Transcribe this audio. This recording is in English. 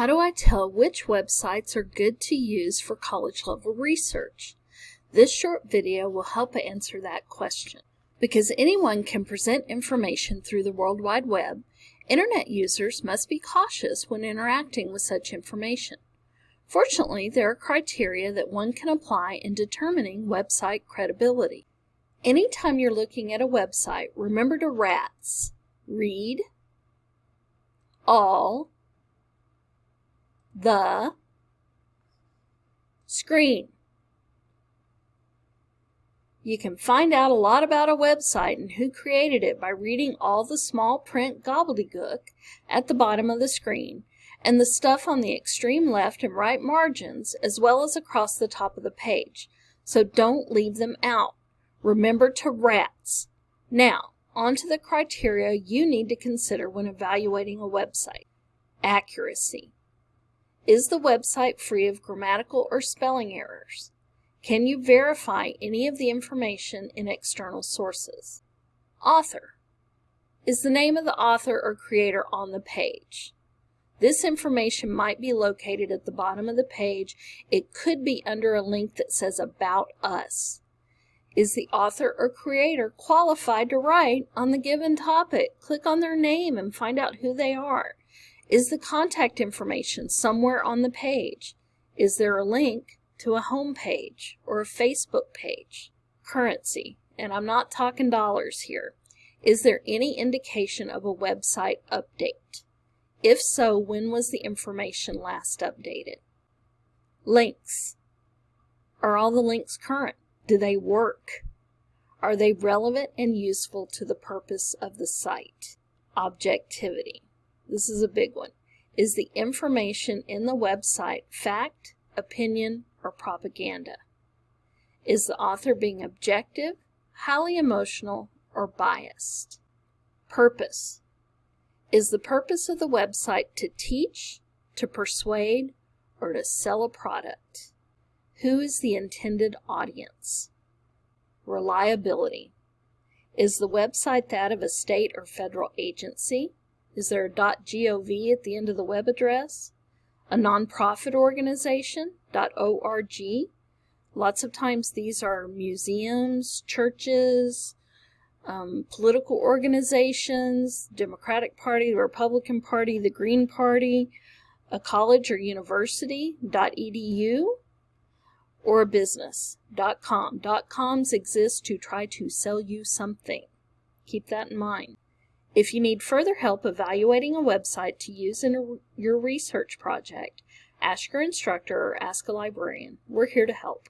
How do I tell which websites are good to use for college level research? This short video will help answer that question. Because anyone can present information through the World Wide Web, Internet users must be cautious when interacting with such information. Fortunately, there are criteria that one can apply in determining website credibility. Anytime you're looking at a website, remember to RATS, read, all, the screen. You can find out a lot about a website and who created it by reading all the small print gobbledygook at the bottom of the screen and the stuff on the extreme left and right margins as well as across the top of the page. So don't leave them out. Remember to RATS. Now, on to the criteria you need to consider when evaluating a website. Accuracy. Is the website free of grammatical or spelling errors? Can you verify any of the information in external sources? Author. Is the name of the author or creator on the page? This information might be located at the bottom of the page. It could be under a link that says About Us. Is the author or creator qualified to write on the given topic? Click on their name and find out who they are. Is the contact information somewhere on the page? Is there a link to a home page or a Facebook page? Currency, and I'm not talking dollars here. Is there any indication of a website update? If so, when was the information last updated? Links. Are all the links current? Do they work? Are they relevant and useful to the purpose of the site? Objectivity. This is a big one. Is the information in the website fact, opinion, or propaganda? Is the author being objective, highly emotional, or biased? Purpose. Is the purpose of the website to teach, to persuade, or to sell a product? Who is the intended audience? Reliability. Is the website that of a state or federal agency? Is there a .gov at the end of the web address? A nonprofit organization, .org? Lots of times these are museums, churches, um, political organizations, Democratic Party, the Republican Party, the Green Party, a college or university, .edu, or a business, .com. .coms exist to try to sell you something. Keep that in mind. If you need further help evaluating a website to use in a, your research project, ask your instructor or ask a librarian. We're here to help.